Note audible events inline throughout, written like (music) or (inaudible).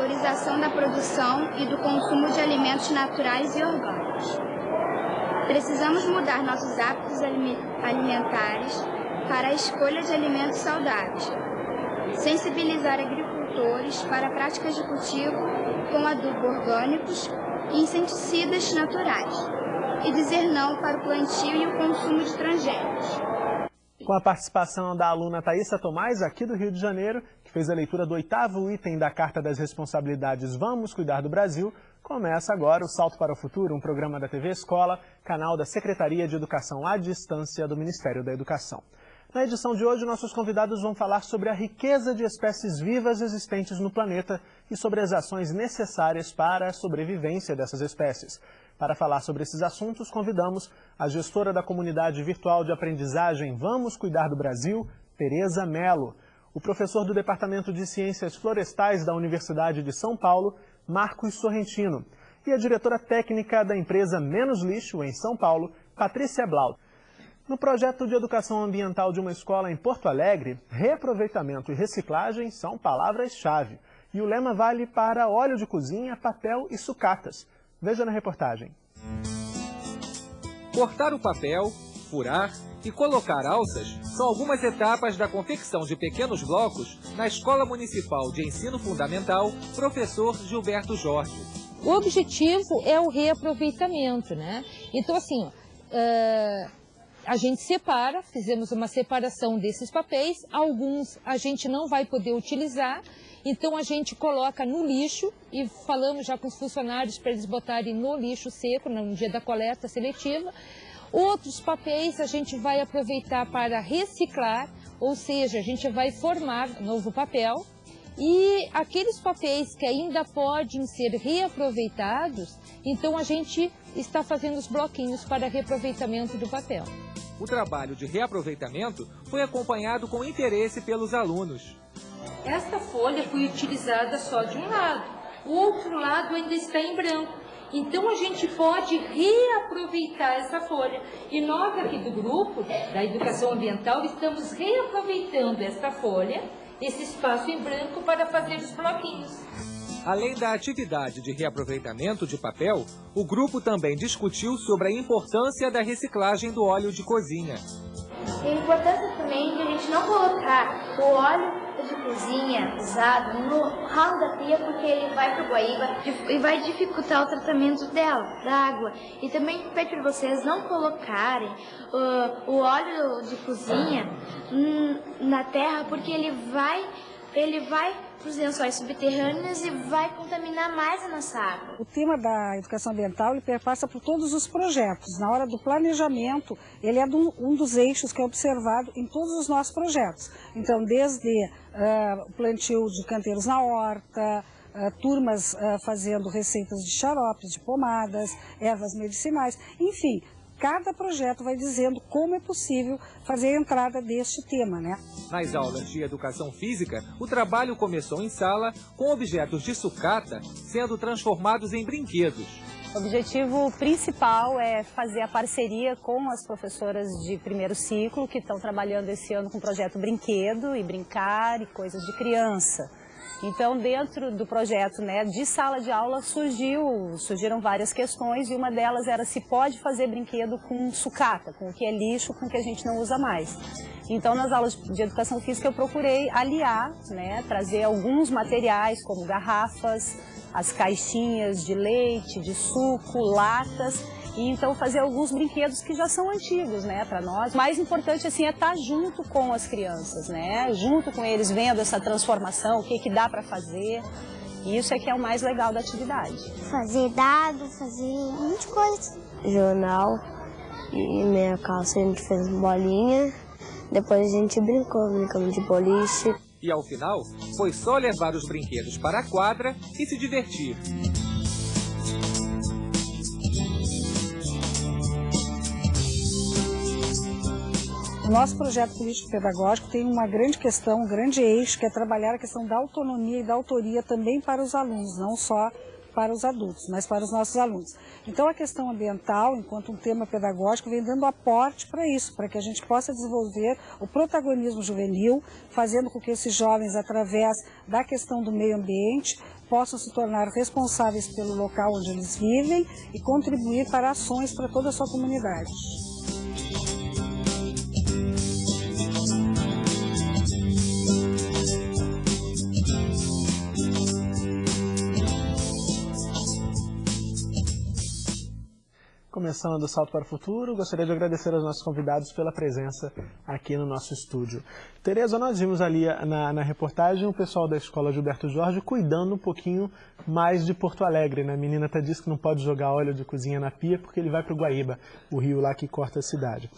valorização da produção e do consumo de alimentos naturais e orgânicos. Precisamos mudar nossos hábitos alimentares para a escolha de alimentos saudáveis, sensibilizar agricultores para práticas de cultivo com adubo orgânicos e inseticidas naturais, e dizer não para o plantio e o consumo de transgênicos. Com a participação da aluna Thaisa Tomás, aqui do Rio de Janeiro, que fez a leitura do oitavo item da Carta das Responsabilidades Vamos Cuidar do Brasil, começa agora o Salto para o Futuro, um programa da TV Escola, canal da Secretaria de Educação à Distância do Ministério da Educação. Na edição de hoje, nossos convidados vão falar sobre a riqueza de espécies vivas existentes no planeta e sobre as ações necessárias para a sobrevivência dessas espécies. Para falar sobre esses assuntos, convidamos a gestora da comunidade virtual de aprendizagem Vamos Cuidar do Brasil, Tereza Melo, o professor do Departamento de Ciências Florestais da Universidade de São Paulo, Marcos Sorrentino, e a diretora técnica da empresa Menos Lixo, em São Paulo, Patrícia Blau. No projeto de educação ambiental de uma escola em Porto Alegre, reaproveitamento e reciclagem são palavras-chave. E o lema vale para óleo de cozinha, papel e sucatas. Veja na reportagem. Cortar o papel, furar e colocar alças são algumas etapas da confecção de pequenos blocos na Escola Municipal de Ensino Fundamental Professor Gilberto Jorge. O objetivo é o reaproveitamento, né? Então, assim, uh a gente separa, fizemos uma separação desses papéis, alguns a gente não vai poder utilizar, então a gente coloca no lixo e falamos já com os funcionários para eles botarem no lixo seco no dia da coleta seletiva. Outros papéis a gente vai aproveitar para reciclar, ou seja, a gente vai formar novo papel. E aqueles papéis que ainda podem ser reaproveitados, então a gente está fazendo os bloquinhos para reaproveitamento do papel. O trabalho de reaproveitamento foi acompanhado com interesse pelos alunos. Esta folha foi utilizada só de um lado, o outro lado ainda está em branco. Então a gente pode reaproveitar essa folha. E nós aqui do grupo da educação ambiental estamos reaproveitando essa folha, esse espaço em branco para fazer os bloquinhos. Além da atividade de reaproveitamento de papel, o grupo também discutiu sobre a importância da reciclagem do óleo de cozinha. E a importância também de a gente não colocar o óleo de cozinha usado no ralo da pia, porque ele vai para o guaíba e vai dificultar o tratamento dela, da água. E também peço para vocês não colocarem uh, o óleo de cozinha hum, na terra, porque ele vai, ele vai para os lençóis subterrâneos e vai contaminar mais a nossa água. O tema da educação ambiental ele perpassa por todos os projetos. Na hora do planejamento, ele é um dos eixos que é observado em todos os nossos projetos. Então, desde uh, plantio de canteiros na horta, Uh, turmas uh, fazendo receitas de xaropes, de pomadas, ervas medicinais, enfim, cada projeto vai dizendo como é possível fazer a entrada deste tema, né? Nas aulas de educação física, o trabalho começou em sala com objetos de sucata sendo transformados em brinquedos. O objetivo principal é fazer a parceria com as professoras de primeiro ciclo que estão trabalhando esse ano com o projeto Brinquedo e Brincar e Coisas de Criança. Então, dentro do projeto né, de sala de aula, surgiu, surgiram várias questões e uma delas era se pode fazer brinquedo com sucata, com o que é lixo, com o que a gente não usa mais. Então, nas aulas de educação física, eu procurei aliar, né, trazer alguns materiais, como garrafas, as caixinhas de leite, de suco, latas, e então fazer alguns brinquedos que já são antigos, né, para nós. O mais importante assim é estar tá junto com as crianças, né, junto com eles, vendo essa transformação, o que que dá para fazer. E isso é que é o mais legal da atividade. Fazer dado, fazer um monte de coisa. Jornal e minha calça a gente fez bolinha. Depois a gente brincou, brincamos de boliche. E ao final, foi só levar os brinquedos para a quadra e se divertir. O nosso projeto político-pedagógico tem uma grande questão, um grande eixo, que é trabalhar a questão da autonomia e da autoria também para os alunos, não só para os adultos, mas para os nossos alunos. Então a questão ambiental, enquanto um tema pedagógico, vem dando aporte para isso, para que a gente possa desenvolver o protagonismo juvenil, fazendo com que esses jovens, através da questão do meio ambiente, possam se tornar responsáveis pelo local onde eles vivem e contribuir para ações para toda a sua comunidade. Começando o Salto para o Futuro, gostaria de agradecer aos nossos convidados pela presença aqui no nosso estúdio. Tereza, nós vimos ali na, na, reportagem o pessoal da Escola Gilberto Jorge cuidando um pouquinho mais de Porto Alegre. Né? A menina até disse que não pode jogar óleo de cozinha na pia porque ele vai para o Guaíba, o rio lá que corta a cidade.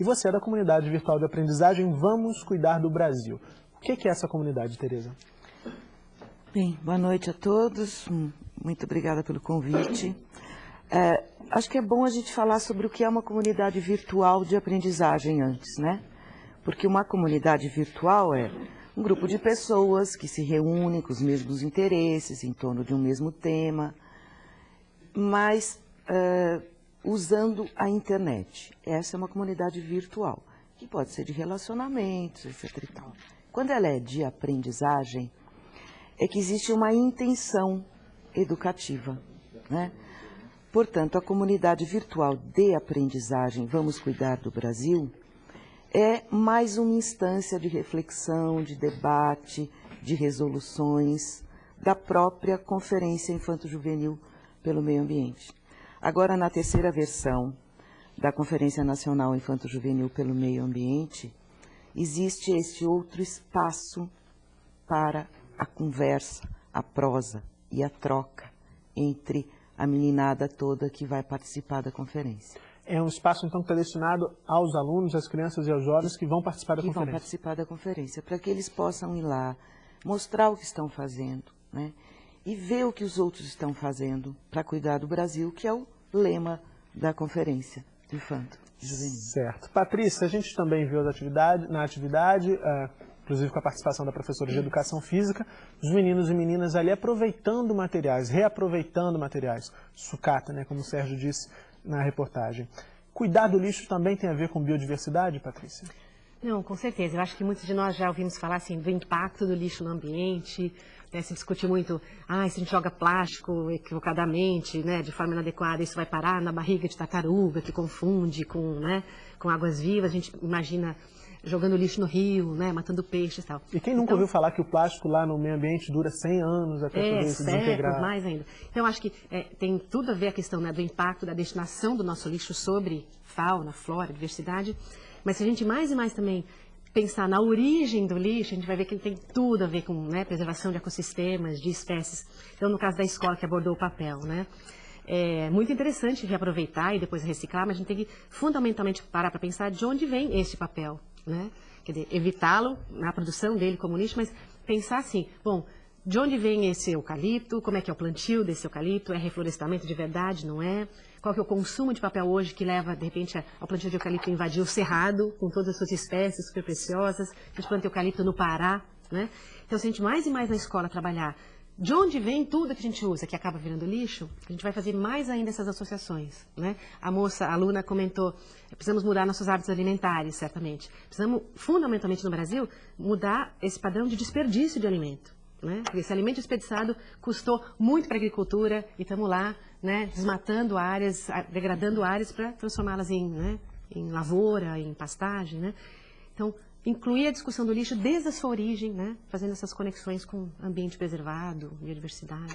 E você é da comunidade virtual de aprendizagem Vamos Cuidar do Brasil. O que é essa comunidade, Tereza? Bem, boa noite a todos. Muito obrigada pelo convite. É, acho que é bom a gente falar sobre o que é uma comunidade virtual de aprendizagem antes, né? Porque uma comunidade virtual é um grupo de pessoas que se reúnem com os mesmos interesses, em torno de um mesmo tema, mas uh, usando a internet. Essa é uma comunidade virtual, que pode ser de relacionamentos, etc. E tal. Quando ela é de aprendizagem, é que existe uma intenção educativa, né? Portanto, a comunidade virtual de aprendizagem Vamos Cuidar do Brasil é mais uma instância de reflexão, de debate, de resoluções da própria Conferência Infanto-Juvenil pelo Meio Ambiente. Agora, na terceira versão da Conferência Nacional Infanto-Juvenil pelo Meio Ambiente, existe este outro espaço para a conversa, a prosa e a troca entre a meninada toda que vai participar da conferência. É um espaço, então, que está destinado aos alunos, às crianças e aos jovens que vão participar da que conferência. Que vão participar da conferência, para que eles possam ir lá, mostrar o que estão fazendo, né? E ver o que os outros estão fazendo para cuidar do Brasil, que é o lema da conferência do Infanto Juvenil. Certo. Patrícia, a gente também viu as atividades, na atividade, uh, inclusive com a participação da professora de Educação Física, os meninos e meninas ali aproveitando materiais, reaproveitando materiais, sucata, né, como o Sérgio disse na reportagem. Cuidar do lixo também tem a ver com biodiversidade, Patrícia? Não, com certeza. Eu acho que muitos de nós já ouvimos falar assim, do impacto do lixo no ambiente, né, se discute muito, ah, se a gente joga plástico equivocadamente, né, de forma inadequada, isso vai parar na barriga de tartaruga, que confunde com, né, com águas vivas, a gente imagina jogando lixo no rio, né, matando peixes e tal. E quem nunca então, ouviu falar que o plástico lá no meio ambiente dura 100 anos até é, poder se desintegrar? mais ainda. Então, acho que é, tem tudo a ver a questão né, do impacto da destinação do nosso lixo sobre fauna, flora, diversidade. Mas se a gente mais e mais também pensar na origem do lixo, a gente vai ver que ele tem tudo a ver com né, preservação de ecossistemas, de espécies. Então, no caso da escola que abordou o papel, né? É muito interessante reaproveitar e depois reciclar, mas a gente tem que fundamentalmente parar para pensar de onde vem esse papel, né? Quer dizer, evitá-lo na produção dele como lixo, mas pensar assim, bom, de onde vem esse eucalipto, como é que é o plantio desse eucalipto, é reflorestamento de verdade, não é? Qual que é o consumo de papel hoje que leva, de repente, ao plantio de eucalipto invadir o cerrado, com todas as suas espécies super preciosas, a gente planta eucalipto no Pará, né? Então, se a gente mais e mais na escola trabalhar de onde vem tudo que a gente usa, que acaba virando lixo, a gente vai fazer mais ainda essas associações. Né? A moça, a aluna comentou, precisamos mudar nossos hábitos alimentares, certamente. Precisamos, fundamentalmente no Brasil, mudar esse padrão de desperdício de alimento. Né? Esse alimento desperdiçado custou muito para a agricultura e estamos lá né, desmatando áreas, degradando áreas para transformá-las em, né, em lavoura, em pastagem. Né? Então, incluir a discussão do lixo desde a sua origem, né? fazendo essas conexões com ambiente preservado, biodiversidade.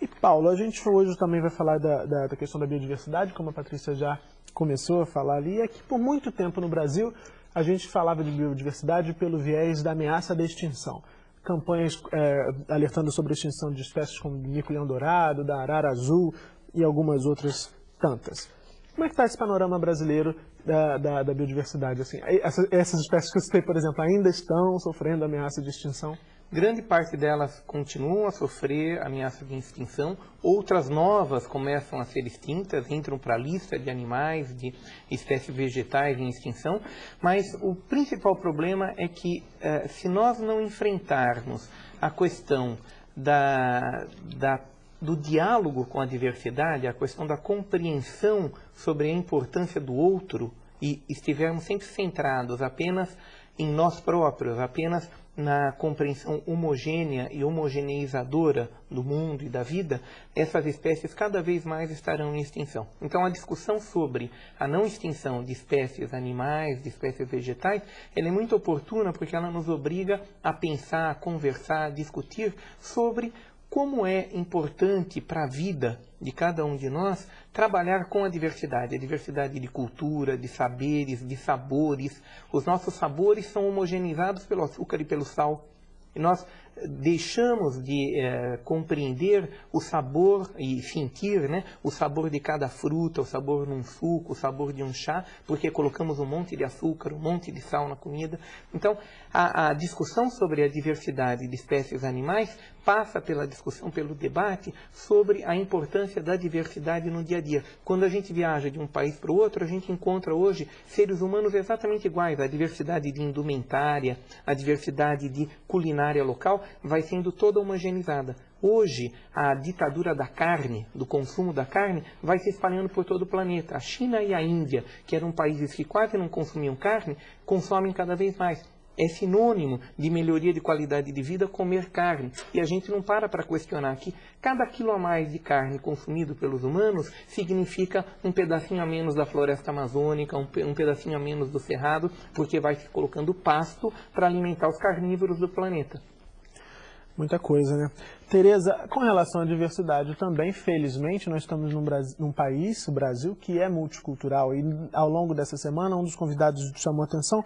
E Paulo, a gente hoje também vai falar da, da, da, questão da biodiversidade, como a Patrícia já começou a falar ali, é que por muito tempo no Brasil a gente falava de biodiversidade pelo viés da ameaça da extinção. Campanhas é, alertando sobre a extinção de espécies como mico-leão dourado, da arara azul e algumas outras tantas. Como é que está esse panorama brasileiro da, da, da biodiversidade? Assim, essas, essas espécies que eu citei, por exemplo, ainda estão sofrendo ameaça de extinção? Grande parte delas continuam a sofrer ameaça de extinção, outras novas começam a ser extintas, entram para a lista de animais, de espécies vegetais em extinção, mas o principal problema é que eh, se nós não enfrentarmos a questão da, da do diálogo com a diversidade, a questão da compreensão sobre a importância do outro e estivermos sempre centrados apenas em nós próprios, apenas na compreensão homogênea e homogeneizadora do mundo e da vida, essas espécies cada vez mais estarão em extinção. Então, a discussão sobre a não extinção de espécies animais, de espécies vegetais, ela é muito oportuna porque ela nos obriga a pensar, a conversar, a discutir sobre como é importante para a vida de cada um de nós trabalhar com a diversidade, a diversidade de cultura, de saberes, de sabores. Os nossos sabores são homogeneizados pelo açúcar e pelo sal. E nós deixamos de é, compreender o sabor e sentir né, o sabor de cada fruta, o sabor num suco, o sabor de um chá, porque colocamos um monte de açúcar, um monte de sal na comida. Então, a, a discussão sobre a diversidade de espécies animais passa pela discussão, pelo debate sobre a importância da diversidade no dia a dia. Quando a gente viaja de um país para o outro, a gente encontra hoje seres humanos exatamente iguais. A diversidade de indumentária, a diversidade de culinária local vai sendo toda homogeneizada. Hoje, a ditadura da carne, do consumo da carne, vai se espalhando por todo o planeta. A China e a Índia, que eram países que quase não consumiam carne, consomem cada vez mais é sinônimo de melhoria de qualidade de vida comer carne. E a gente não para para questionar que cada quilo a mais de carne consumido pelos humanos significa um pedacinho a menos da floresta amazônica, um, pedacinho a menos do cerrado, porque vai se colocando pasto para alimentar os carnívoros do planeta. Muita coisa, né? Tereza, com relação à diversidade também, felizmente, nós estamos num, Brasil, num, país, o Brasil, que é multicultural. E ao longo dessa semana, um dos convidados chamou atenção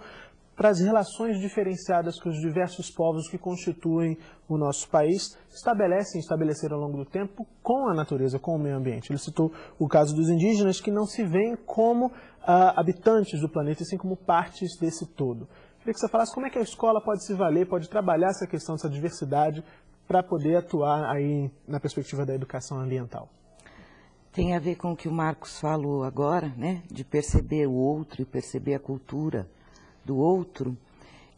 para as relações diferenciadas que os diversos povos que constituem o nosso país estabelecem, estabeleceram ao longo do tempo com a natureza, com o meio ambiente. Ele citou o caso dos indígenas que não se veem como ah, habitantes do planeta, e sim como partes desse todo. Queria que você falasse como é que a escola pode se valer, pode trabalhar essa questão dessa diversidade para poder atuar aí na perspectiva da educação ambiental. Tem a ver com o que o Marcos falou agora, né, de perceber o outro e perceber a cultura do outro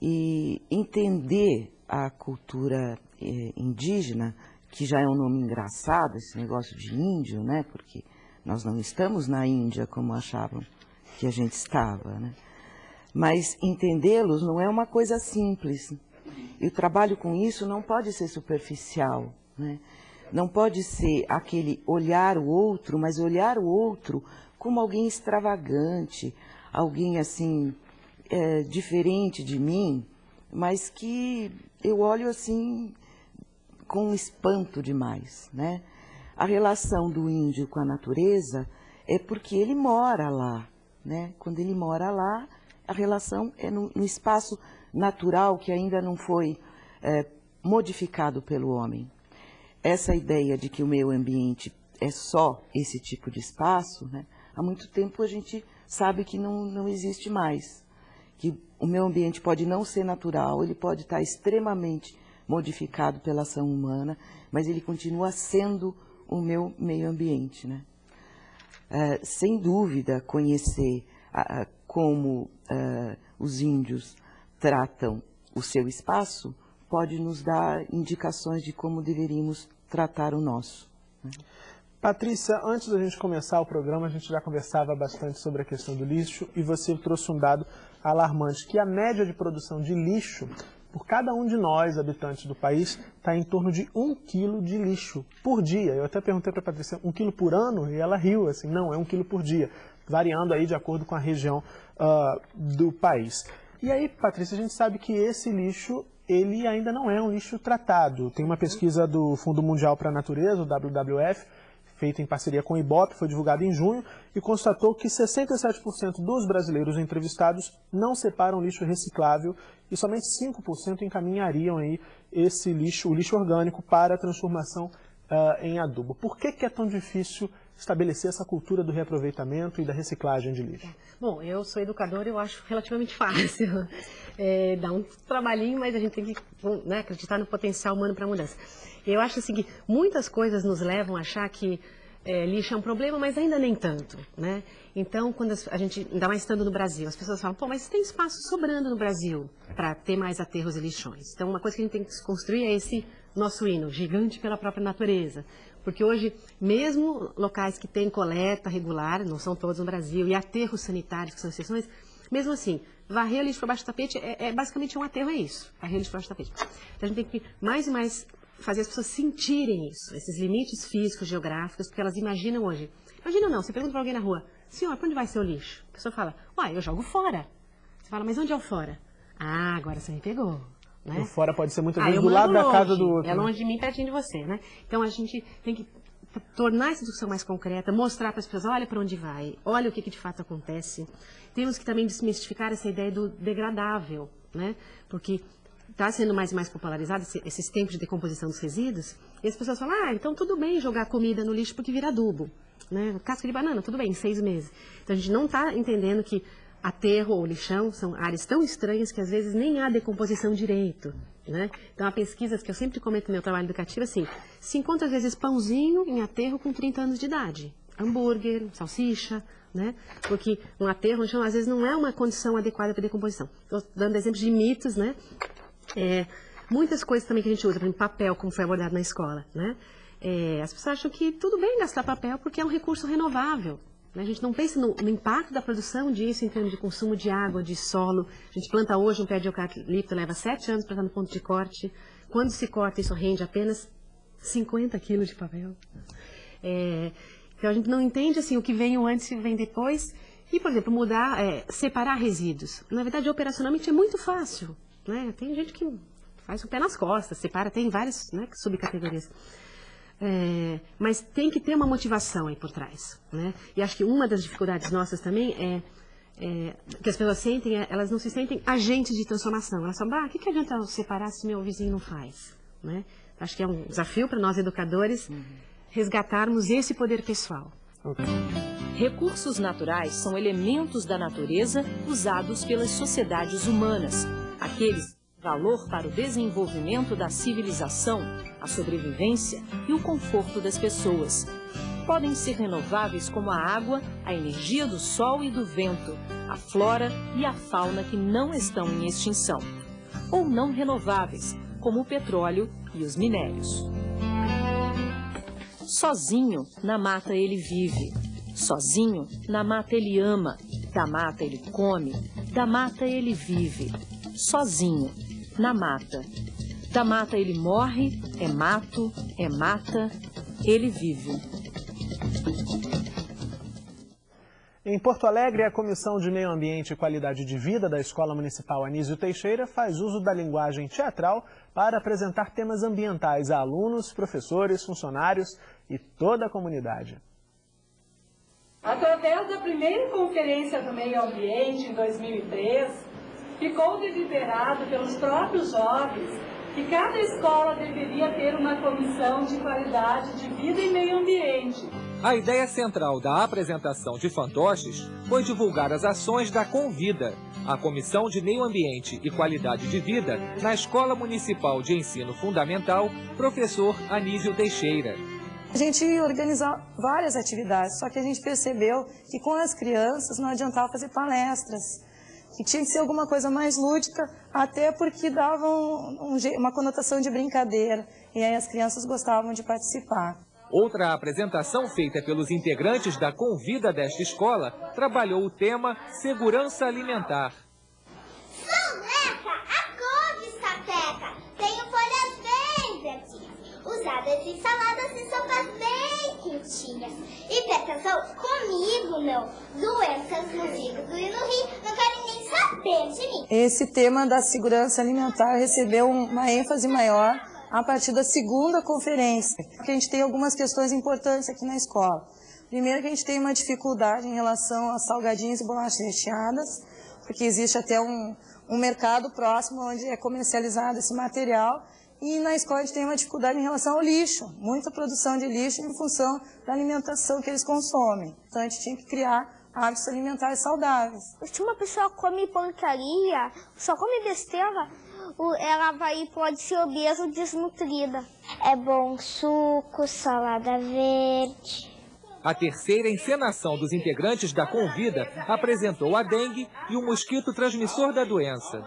e entender a cultura eh, indígena, que já é um nome engraçado, esse negócio de índio, né? Porque nós não estamos na Índia como achavam que a gente estava, né? Mas entendê-los não é uma coisa simples. E o trabalho com isso não pode ser superficial, né? Não pode ser aquele olhar o outro, mas olhar o outro como alguém extravagante, alguém assim é, diferente de mim, mas que eu olho assim com espanto demais, né? A relação do índio com a natureza é porque ele mora lá, né? Quando ele mora lá, a relação é no, no espaço natural que ainda não foi é, modificado pelo homem. Essa ideia de que o meio ambiente é só esse tipo de espaço, né? há muito tempo a gente sabe que não, não existe mais que o meio ambiente pode não ser natural, ele pode estar extremamente modificado pela ação humana, mas ele continua sendo o meu meio ambiente. Né? É, sem dúvida, conhecer a, como é, os índios tratam o seu espaço pode nos dar indicações de como deveríamos tratar o nosso. Né? Patrícia, antes da gente começar o programa, a gente já conversava bastante sobre a questão do lixo e você trouxe um dado alarmante, que a média de produção de lixo por cada um de nós, habitantes do país, está em torno de um quilo de lixo por dia. Eu até perguntei para a Patrícia, um quilo por ano? E ela riu, assim, não, é um quilo por dia, variando aí de acordo com a região uh, do país. E aí, Patrícia, a gente sabe que esse lixo, ele ainda não é um lixo tratado. Tem uma pesquisa do Fundo Mundial para a Natureza, o WWF, feita em parceria com o IBOP, foi divulgada em junho, e constatou que 67% dos brasileiros entrevistados não separam lixo reciclável e somente 5% encaminhariam aí esse lixo, o lixo orgânico, para a transformação uh, em adubo. Por que, que é tão difícil estabelecer essa cultura do reaproveitamento e da reciclagem de lixo? Bom, eu sou educadora, eu acho relativamente (laughs) fácil. É, dá um trabalhinho, mas a gente tem que né, acreditar no potencial humano para mudança. Eu acho assim que muitas coisas nos levam a achar que é, lixo é um problema, mas ainda nem tanto, né? Então, quando a gente, ainda mais estando no Brasil, as pessoas falam, pô, mas tem espaço sobrando no Brasil para ter mais aterros e lixões. Então, uma coisa que a gente tem que construir é esse nosso hino, gigante pela própria natureza. Porque hoje, mesmo locais que têm coleta regular, não são todos no Brasil, e aterros sanitários, que são exceções, Mesmo assim, varrer lixo para baixo do tapete é, é, basicamente um aterro, é isso. Varrer lixo para baixo do tapete. Então a gente tem que mais e mais fazer as pessoas sentirem isso, esses limites físicos, geográficos, porque elas imaginam hoje. Imagina não, você pergunta para alguém na rua, senhor, para onde vai seu lixo? A pessoa fala, uai, eu jogo fora. Você fala, mas onde é o fora? Ah, agora você me pegou. Né? O fora pode ser muitas Ah, vezes do lado mando da casa longe, do outro. É longe de mim, pertinho de você, né? Então a gente tem que tornar essa discussão mais concreta, mostrar para as pessoas, olha para onde vai, olha o que, que de fato acontece. Temos que também desmistificar essa ideia do degradável, né? Porque está sendo mais e mais popularizado esse- esses tempos de decomposição dos resíduos, e as pessoas falam, ah, então tudo bem jogar comida no lixo porque vira adubo. Né? Casca de banana, tudo bem, em seis meses. Então a gente não está entendendo que aterro ou lixão são áreas tão estranhas que às vezes nem há decomposição direito. Né? Então há pesquisas que eu sempre comento no meu trabalho educativo assim, se encontra às vezes pãozinho em aterro com 30 anos de idade, hambúrguer, salsicha, né? Porque um aterro, no chão, às vezes não é uma condição adequada para decomposição. Estou dando exemplos de mitos, né? É, muitas coisas também que a gente usa, por exemplo, papel, como foi abordado na escola, né? É, as pessoas acham que tudo bem gastar papel porque é um recurso renovável. Né? A gente não pensa no, no impacto da produção disso em termos de consumo de água, de solo. A gente planta hoje um pé de eucalipto, leva sete anos para estar no ponto de corte. Quando se corta, isso rende apenas 50 quilos de papel. É, então a gente não entende assim o que vem antes e o que vem depois. E, por exemplo, mudar, é, separar resíduos. Na verdade, operacionalmente é muito fácil. Né? Tem gente que faz o pé nas costas, separa, tem várias né, subcategorias. É, mas tem que ter uma motivação aí por trás. Né? E acho que uma das dificuldades nossas também é, é, que as pessoas sentem, é, elas não se sentem agentes de transformação. Elas falam, ah, o que, que adianta eu separar se meu vizinho não faz? Né? Acho que é um desafio para nós educadores resgatarmos esse poder pessoal. Recursos naturais são elementos da natureza usados pelas sociedades humanas, aqueles valor para o desenvolvimento da civilização, a sobrevivência e o conforto das pessoas. Podem ser renováveis como a água, a energia do sol e do vento, a flora e a fauna que não estão em extinção. Ou não renováveis, como o petróleo e os minérios. Sozinho, na mata ele vive. Sozinho, na mata ele ama. Da mata ele come. Da mata ele vive. Sozinho, na mata. Da mata ele morre, é mato, é mata, ele vive. Em Porto Alegre, a Comissão de Meio Ambiente e Qualidade de Vida da Escola Municipal Anísio Teixeira faz uso da linguagem teatral para apresentar temas ambientais a alunos, professores, funcionários e toda a comunidade. Através da primeira Conferência do Meio Ambiente, em 2003, ficou deliberado pelos próprios jovens que cada escola deveria ter uma comissão de qualidade de vida e meio ambiente. A ideia central da apresentação de fantoches foi divulgar as ações da Convida, a Comissão de Meio Ambiente e Qualidade de Vida na Escola Municipal de Ensino Fundamental, professor Anísio Teixeira. A gente organizou várias atividades, só que a gente percebeu que com as crianças não adiantava fazer palestras, que tinha que ser alguma coisa mais lúdica, até porque dava um, um, uma conotação de brincadeira, e aí as crianças gostavam de participar. Outra apresentação feita pelos integrantes da Convida desta escola trabalhou o tema Segurança Alimentar. Soneca, a couve sapeca, tenho folhas bem verdinhas, usadas em saladas e sopas bem quentinhas. Hipertensão, comigo não. Doenças no fígado e no rim, não querem nem saber de mim. Esse tema da segurança alimentar recebeu uma ênfase maior a partir da segunda conferência, porque a gente tem algumas questões importantes aqui na escola. Primeiro que a gente tem uma dificuldade em relação a salgadinhos e bolachas recheadas, porque existe até um, um mercado próximo onde é comercializado esse material, e na escola a gente tem uma dificuldade em relação ao lixo, muita produção de lixo em função da alimentação que eles consomem. Então a gente tinha que criar hábitos alimentares saudáveis. Se uma pessoa come porcaria, só come besteira, ela vai pode ser obesa ou desnutrida. É bom suco, salada verde. A terceira encenação dos integrantes da Convida apresentou a dengue e o mosquito transmissor da doença.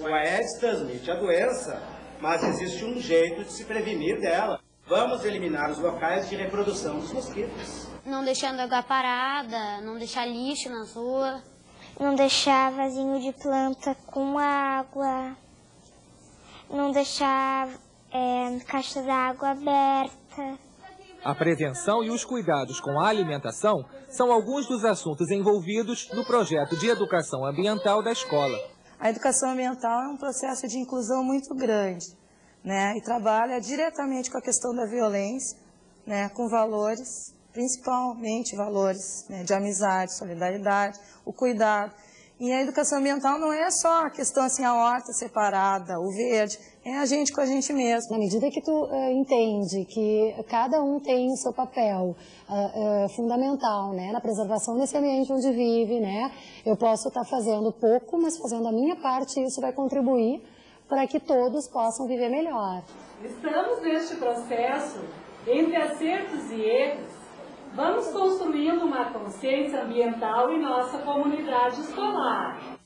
O Aedes transmite a doença, mas existe um jeito de se prevenir dela. Vamos eliminar os locais de reprodução dos mosquitos. Não deixando água parada, não deixar lixo na rua. não deixar vasinho de planta com água, não deixar é, caixa d'água aberta. A prevenção e os cuidados com a alimentação são alguns dos assuntos envolvidos no projeto de educação ambiental da escola. A educação ambiental é um processo de inclusão muito grande, né? E trabalha diretamente com a questão da violência, né? Com valores, principalmente valores né? de amizade, solidariedade, o cuidado. E a educação ambiental não é só a questão assim, a horta separada, o verde, é a gente com a gente mesmo. Na medida que tu uh, entende que cada um tem o seu papel uh, uh, fundamental né, na preservação desse ambiente onde vive, né, eu posso estar tá fazendo pouco, mas fazendo a minha parte, isso vai contribuir para que todos possam viver melhor. Estamos neste processo entre acertos e erros Vamos construindo uma consciência ambiental em nossa comunidade escolar.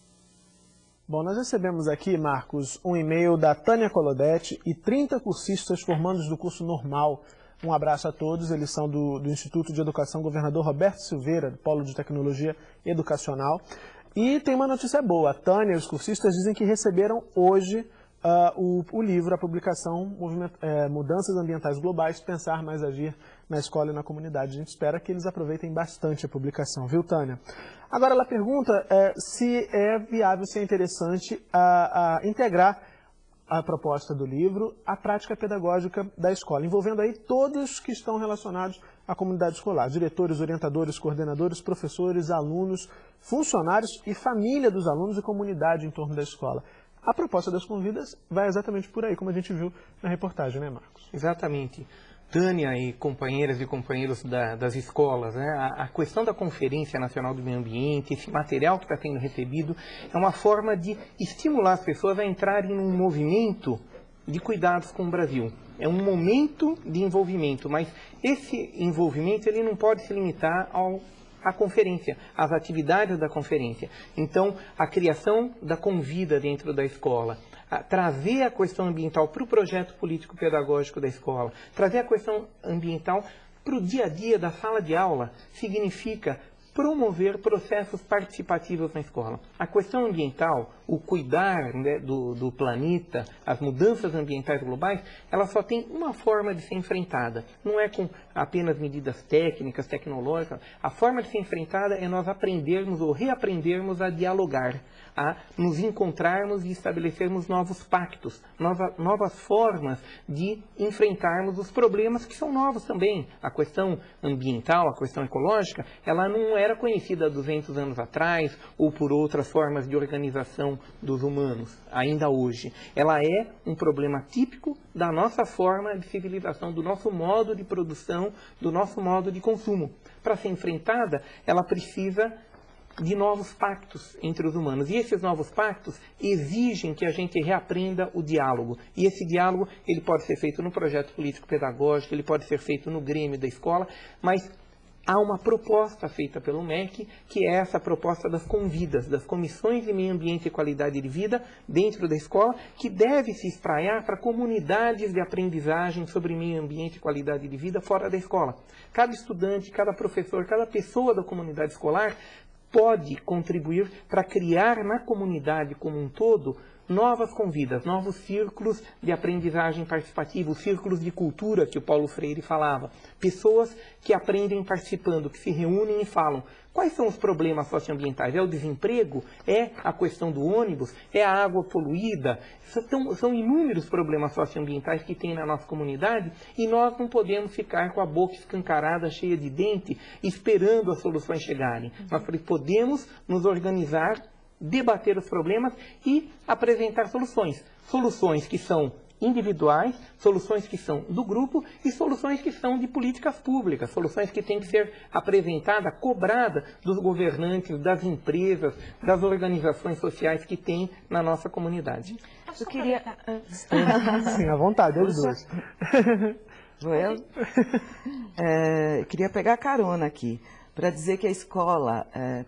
Bom, nós recebemos aqui, Marcos, um e-mail da Tânia Colodete e 30 cursistas formandos do curso normal. Um abraço a todos, eles são do, do Instituto de Educação Governador Roberto Silveira, do Polo de Tecnologia Educacional. E tem uma notícia boa, a Tânia e os cursistas dizem que receberam hoje uh, o, o, livro, a publicação é, Mudanças Ambientais Globais, Pensar Mais Agir na Escola e na Comunidade. A gente espera que eles aproveitem bastante a publicação, viu, Tânia? Agora, ela pergunta é, se é viável, se é interessante a, a integrar a proposta do livro à prática pedagógica da escola, envolvendo aí todos que estão relacionados à comunidade escolar, diretores, orientadores, coordenadores, professores, alunos, funcionários e família dos alunos e comunidade em torno da escola. A proposta das convidas vai exatamente por aí, como a gente viu na reportagem, né, Marcos? Exatamente. Tânia e companheiras e companheiros da, das escolas, né? a, a, questão da Conferência Nacional do Meio Ambiente, esse material que está sendo recebido, é uma forma de estimular as pessoas a entrarem num movimento de cuidados com o Brasil. É um momento de envolvimento, mas esse envolvimento ele não pode se limitar ao a conferência, as atividades da conferência. Então, a criação da convida dentro da escola, a trazer a questão ambiental para o projeto político-pedagógico da escola, trazer a questão ambiental para o dia a dia da sala de aula, significa promover processos participativos na escola. A questão ambiental, o cuidar né, do, do, planeta, as mudanças ambientais globais, ela só tem uma forma de ser enfrentada. Não é com apenas medidas técnicas, tecnológicas. A forma de ser enfrentada é nós aprendermos ou reaprendermos a dialogar, a nos encontrarmos e estabelecermos novos pactos, nova, novas formas de enfrentarmos os problemas que são novos também. A questão ambiental, a questão ecológica, ela não era conhecida há 200 anos atrás ou por outras formas de organização dos humanos, ainda hoje. Ela é um problema típico da nossa forma de civilização, do nosso modo de produção, do nosso modo de consumo. Para ser enfrentada, ela precisa de novos pactos entre os humanos. E esses novos pactos exigem que a gente reaprenda o diálogo. E esse diálogo ele pode ser feito no projeto político-pedagógico, ele pode ser feito no grêmio da escola, mas há uma proposta feita pelo MEC, que é essa proposta das convidas, das comissões de meio ambiente e qualidade de vida dentro da escola, que deve se espraiar para comunidades de aprendizagem sobre meio ambiente e qualidade de vida fora da escola. Cada estudante, cada professor, cada pessoa da comunidade escolar pode contribuir para criar na comunidade como um todo novas convidas, novos círculos de aprendizagem participativa, os círculos de cultura que o Paulo Freire falava. Pessoas que aprendem participando, que se reúnem e falam quais são os problemas socioambientais. É o desemprego? É a questão do ônibus? É a água poluída? São, são inúmeros problemas socioambientais que tem na nossa comunidade e nós não podemos ficar com a boca escancarada, cheia de dente, esperando as soluções chegarem. Nós podemos nos organizar debater os problemas e apresentar soluções. Soluções que são individuais, soluções que são do grupo e soluções que são de políticas públicas, soluções que têm que ser apresentadas, cobradas dos governantes, das empresas, das organizações sociais que tem na nossa comunidade. Eu queria... Sim, à vontade, os dois. Joel, (laughs) é, queria pegar carona aqui para dizer que a escola é,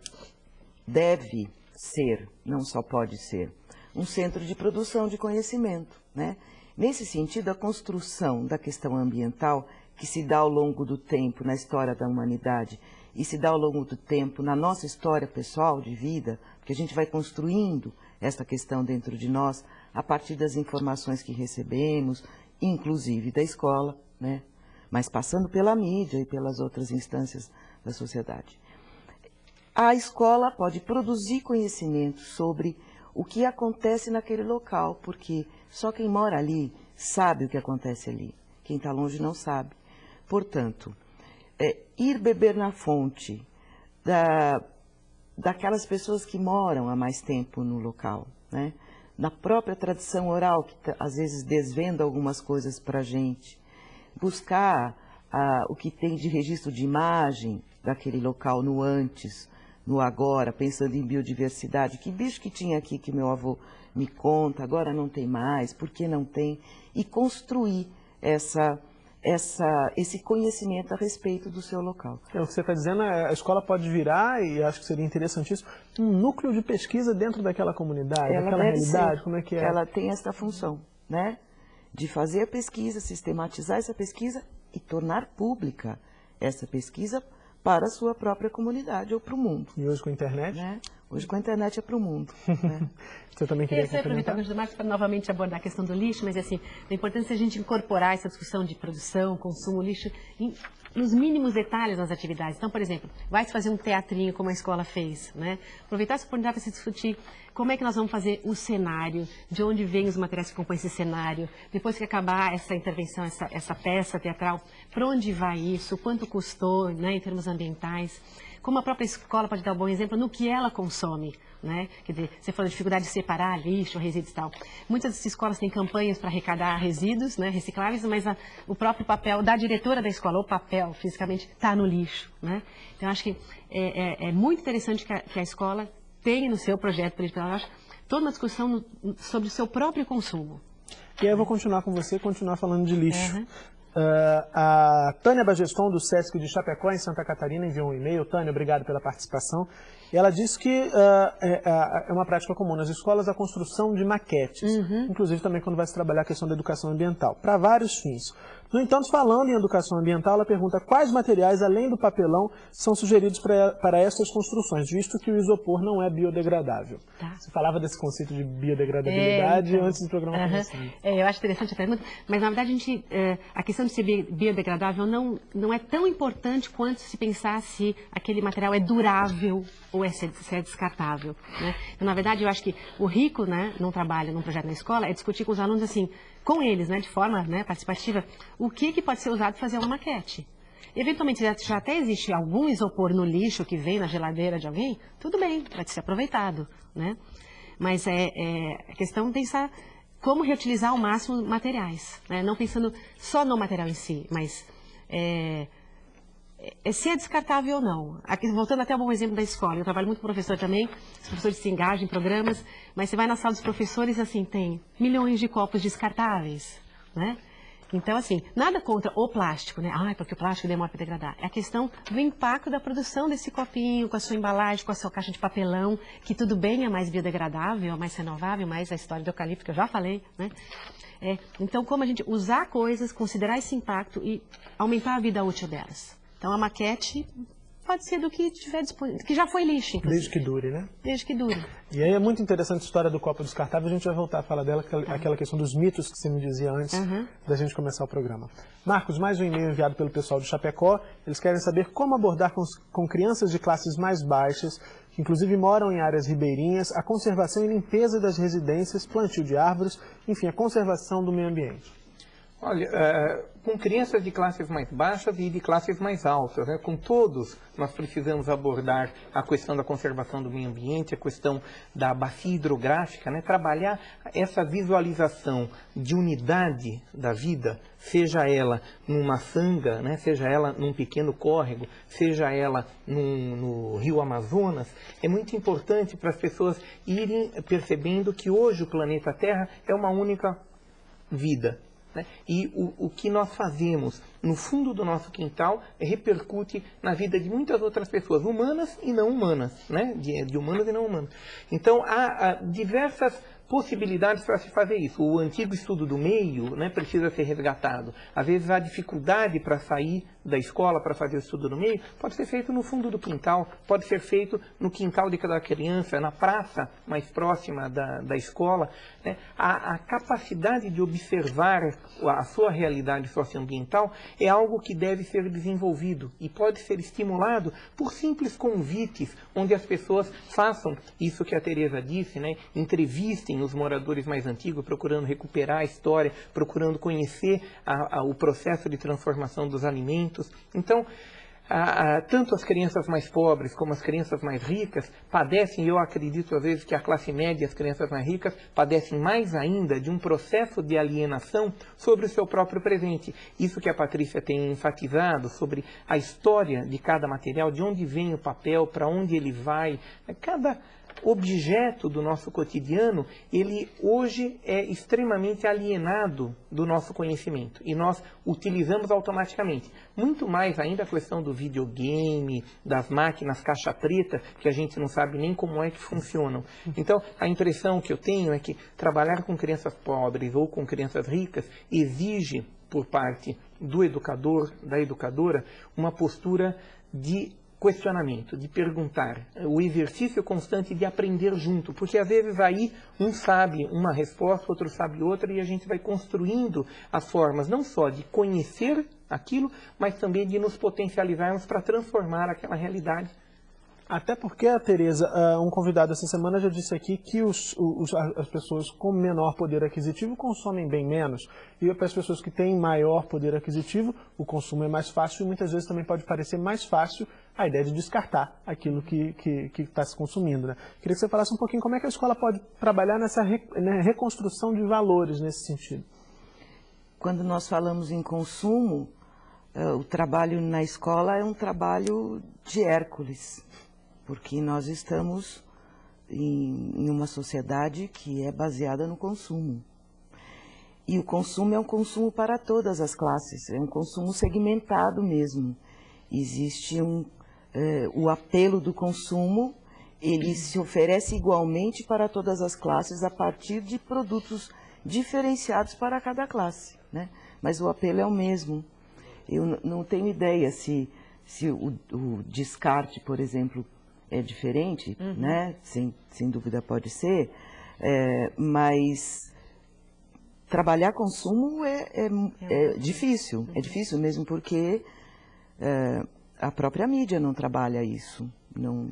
deve ser, não só pode ser, um centro de produção de conhecimento, né? Nesse sentido, a construção da questão ambiental, que se dá ao longo do tempo na história da humanidade e se dá ao longo do tempo na nossa história pessoal de vida, porque a gente vai construindo essa questão dentro de nós a partir das informações que recebemos, inclusive da escola, né? mas passando pela mídia e pelas outras instâncias da sociedade. A escola pode produzir conhecimento sobre o que acontece naquele local, porque só quem mora ali sabe o que acontece ali. Quem está longe não sabe. Portanto, é, ir beber na fonte da, daquelas pessoas que moram há mais tempo no local, né? na própria tradição oral, que tá, às vezes desvenda algumas coisas para a gente, buscar ah, o que tem de registro de imagem daquele local no antes, no agora, pensando em biodiversidade. Que bicho que tinha aqui que meu avô me conta, agora não tem mais, por que não tem? E construir essa, essa, esse conhecimento a respeito do seu local. É, o que você está dizendo, é, a escola pode virar, e acho que seria interessantíssimo, um núcleo de pesquisa dentro daquela comunidade, ela daquela realidade, ser. como é que é? Ela tem essa função, né? De fazer a pesquisa, sistematizar essa pesquisa e tornar pública essa pesquisa para a sua própria comunidade ou para o mundo. E hoje com a internet? Né? Hoje com a internet é para o mundo. (laughs) Né? Você também queria Eu aproveitar o Marcos para novamente abordar a questão do lixo, mas assim, é importante a gente incorporar essa discussão de produção, consumo, lixo, em, nos mínimos detalhes das atividades. Então, por exemplo, vai se fazer um teatrinho como a escola fez, né? Aproveitar essa oportunidade para se discutir como é que nós vamos fazer o cenário, de onde vêm os materiais que compõem esse cenário, depois que acabar essa intervenção, essa, essa peça teatral, para onde vai isso, quanto custou, né, em termos ambientais como a própria escola pode dar um bom exemplo no que ela consome. Né? Quer dizer, você falou de dificuldade de separar lixo, resíduos e tal. Muitas escolas têm campanhas para arrecadar resíduos né, recicláveis, mas a, o próprio papel da diretora da escola, o papel, fisicamente, está no lixo. Né? Então, acho que é, é, é muito interessante que a, que a, escola tenha no seu projeto pedagógico toda uma discussão no, sobre o seu próprio consumo. E aí eu vou continuar com você, continuar falando de lixo. Uhum. Uh, a Tânia Bageston, do SESC de Chapecó, em Santa Catarina, enviou um e-mail. Tânia, obrigado pela participação. E ela disse que uh, é, é, uma prática comum nas escolas a construção de maquetes, uhum. inclusive também quando vai se trabalhar a questão da educação ambiental, para vários fins. No entanto, falando em educação ambiental, ela pergunta quais materiais, além do papelão, são sugeridos pra, para essas construções, visto que o isopor não é biodegradável. Tá. Você falava desse conceito de biodegradabilidade é, então, antes do programa uh -huh. começar. É, eu acho interessante a pergunta, mas na verdade a, gente, é, a questão de ser biodegradável não, não é tão importante quanto se pensar se aquele material é durável ou é, se é descartável. Né? Então, na verdade, eu acho que o rico, né, num trabalho, num projeto na escola, é discutir com os alunos assim, com eles, né, de forma né, participativa, o que, que pode ser usado para fazer uma maquete. Eventualmente, já até existe algum isopor no lixo que vem na geladeira de alguém, tudo bem, pode ser aproveitado, né? Mas é, é, questão é pensar como reutilizar ao máximo materiais, né? não pensando só no material em si, mas é, se é descartável ou não. Aqui, voltando até ao bom exemplo da escola, eu trabalho muito com professor também, os professores se engajam em programas, mas você vai na sala dos professores, assim, tem milhões de copos descartáveis, né? Então, assim, nada contra o plástico, né? Ah, porque o plástico demora para degradar. É a questão do impacto da produção desse copinho, com a sua embalagem, com a sua caixa de papelão, que tudo bem é mais biodegradável, é mais renovável, mais a história do eucalipto que eu já falei, né? É, então, como a gente usar coisas, considerar esse impacto e aumentar a vida útil delas. Então, a maquete pode ser do que tiver disponível, que já foi lixo, inclusive. Desde que dure, né? Desde que dure. E aí é muito interessante a história do copo descartável, a gente vai voltar a falar dela, aquela questão dos mitos que você me dizia antes uhum. da gente começar o programa. Marcos, mais um e-mail enviado pelo pessoal do Chapecó, eles querem saber como abordar com, com crianças de classes mais baixas, que inclusive moram em áreas ribeirinhas, a conservação e limpeza das residências, plantio de árvores, enfim, a conservação do meio ambiente. Olha, é, com crianças de classes mais baixas e de classes mais altas, né? com todos nós precisamos abordar a questão da conservação do meio ambiente, a questão da bacia hidrográfica, né? trabalhar essa visualização de unidade da vida, seja ela numa sanga, né? seja ela num pequeno córrego, seja ela num, no rio Amazonas, é muito importante para as pessoas irem percebendo que hoje o planeta Terra é uma única vida, né? E o, o que nós fazemos no fundo do nosso quintal repercute na vida de muitas outras pessoas, humanas e não humanas, né? de, de humanas e não humanas. Então, há, há diversas possibilidades para se fazer isso. O antigo estudo do meio né, precisa ser resgatado. Às vezes há dificuldade para sair da escola para fazer o estudo do meio, pode ser feito no fundo do quintal, pode ser feito no quintal de cada criança, na praça mais próxima da, da escola. Né? A, a capacidade de observar a sua realidade socioambiental é algo que deve ser desenvolvido e pode ser estimulado por simples convites, onde as pessoas façam isso que a Tereza disse, né? entrevistem os moradores mais antigos, procurando recuperar a história, procurando conhecer a, a, o processo de transformação dos alimentos. Então, a, a, tanto as crianças mais pobres como as crianças mais ricas padecem, eu acredito às vezes que a classe média e as crianças mais ricas padecem mais ainda de um processo de alienação sobre o seu próprio presente. Isso que a Patrícia tem enfatizado sobre a história de cada material, de onde vem o papel, para onde ele vai, cada objeto do nosso cotidiano, ele hoje é extremamente alienado do nosso conhecimento e nós utilizamos automaticamente. Muito mais ainda a questão do videogame, das máquinas caixa preta, que a gente não sabe nem como é que funcionam. Então, a impressão que eu tenho é que trabalhar com crianças pobres ou com crianças ricas exige por parte do educador, da educadora, uma postura de questionamento, de perguntar, o exercício constante de aprender junto, porque às vezes aí um sabe uma resposta, outro sabe outra, e a gente vai construindo as formas não só de conhecer aquilo, mas também de nos potencializarmos para transformar aquela realidade até porque, Tereza, uh, um convidado essa semana já disse aqui que os, os, as pessoas com menor poder aquisitivo consomem bem menos. E para as pessoas que têm maior poder aquisitivo, o consumo é mais fácil e muitas vezes também pode parecer mais fácil a ideia de descartar aquilo que está se consumindo. Né? Queria que você falasse um pouquinho como é que a escola pode trabalhar nessa re, né, reconstrução de valores nesse sentido. Quando nós falamos em consumo, uh, o trabalho na escola é um trabalho de Hércules porque nós estamos em, em uma sociedade que é baseada no consumo. E o consumo é um consumo para todas as classes, é um consumo segmentado mesmo. Existe um, é, o apelo do consumo, ele se oferece igualmente para todas as classes a partir de produtos diferenciados para cada classe. Né? Mas o apelo é o mesmo. Eu não tenho ideia se, se o, o descarte, por exemplo, é diferente, uhum. né? Sem, sem dúvida pode ser, é, mas trabalhar consumo é, é, é, é difícil, é difícil mesmo porque é, a própria mídia não trabalha isso, não,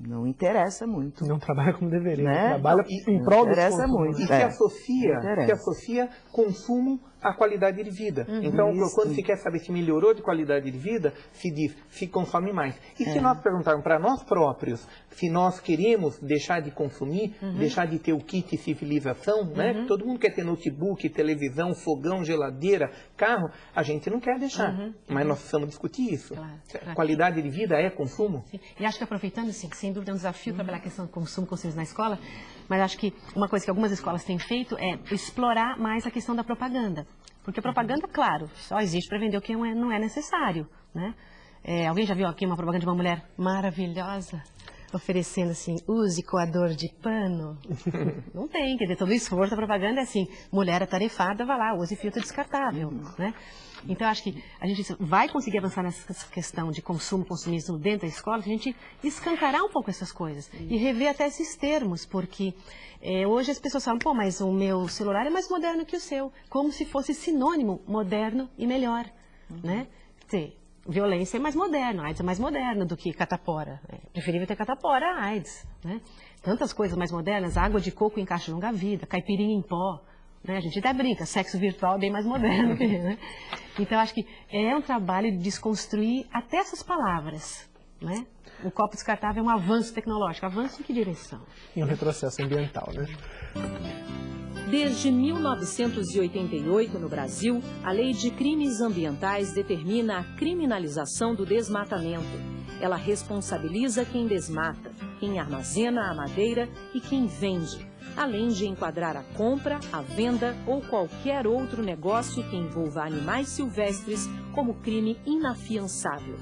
não interessa muito. Não trabalha como deveria, né? trabalha em prol interessa muito. E se é. associa, se associa consumo a qualidade de vida. Uhum, então, isso. quando se quer saber se melhorou de qualidade de vida, se diz, se consome mais. E é. se nós perguntarmos para nós próprios se nós queremos deixar de consumir, uhum. deixar de ter o kit civilização, né? uhum. né? Todo mundo quer ter notebook, televisão, fogão, geladeira, carro. A gente não quer deixar. Uhum. Mas nós precisamos discutir isso. Claro, claro. Qualidade de vida é consumo? Sim. E acho que aproveitando, assim, que sem dúvida é um desafio trabalhar a questão do consumo consciente na escola, mas acho que uma coisa que algumas escolas têm feito é explorar mais a questão da propaganda. Porque a propaganda, claro, só existe para vender o que não é necessário, né? É, alguém já viu aqui uma propaganda de uma mulher maravilhosa? oferecendo assim, use coador de pano. (laughs) Não tem, quer dizer, todo o esforço da propaganda é assim, mulher atarefada, vai lá, use filtro descartável, né? Então, acho que a gente vai conseguir avançar nessa questão de consumo, consumismo dentro da escola, a gente escancarar um pouco essas coisas e rever até esses termos, porque é, hoje as pessoas falam, pô, mas o meu celular é mais moderno que o seu, como se fosse sinônimo moderno e melhor, uhum. né? Quer violência é mais moderno, AIDS é mais moderno do que catapora. É preferível ter catapora a AIDS, né? Tantas coisas mais modernas, água de coco em caixa longa-vida, caipirinha em pó, né? A gente até brinca, sexo virtual é bem mais moderno que, né? Então, acho que é um trabalho de desconstruir até essas palavras, né? O copo descartável é um avanço tecnológico. Avanço em que direção? Em um retrocesso ambiental, né? Desde 1988, no Brasil, a Lei de Crimes Ambientais determina a criminalização do desmatamento. Ela responsabiliza quem desmata, quem armazena a madeira e quem vende, além de enquadrar a compra, a venda ou qualquer outro negócio que envolva animais silvestres como crime inafiançável.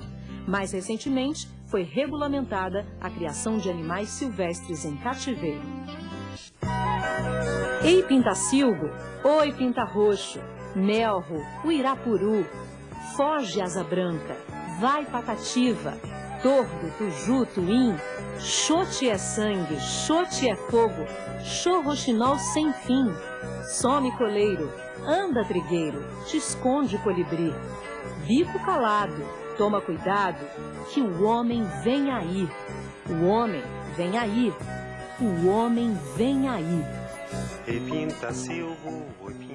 Mais recentemente, foi regulamentada a criação de animais silvestres em cativeiro. Ei Pintacilgo, oi Pinta Roxo, Melro, Uirapuru, foge Asa Branca, vai Patativa, Tordo, Tuju, Tuim, Xote é sangue, Xote é fogo, Xorroxinol sem fim, some coleiro, anda trigueiro, te esconde colibri, bico calado, toma cuidado, que o homem vem aí, o homem vem aí, o homem vem aí. Repinta, Silvo, repinta.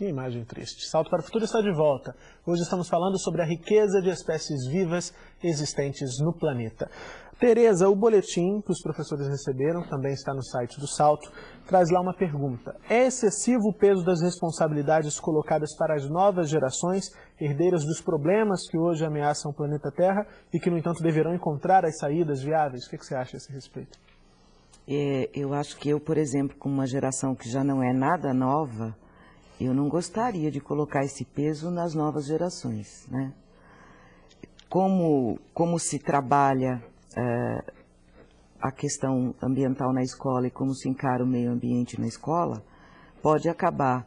Que imagem triste. Salto para o Futuro está de volta. Hoje estamos falando sobre a riqueza de espécies vivas existentes no planeta. Tereza, o boletim que os professores receberam, também está no site do Salto, traz lá uma pergunta. É excessivo o peso das responsabilidades colocadas para as novas gerações, herdeiras dos problemas que hoje ameaçam o planeta Terra e que, no entanto, deverão encontrar as saídas viáveis? O que você acha a esse respeito? É, eu acho que eu, por exemplo, com uma geração que já não é nada nova, eu não gostaria de colocar esse peso nas novas gerações, né? Como, como se trabalha é, a questão ambiental na escola e como se encara o meio ambiente na escola, pode acabar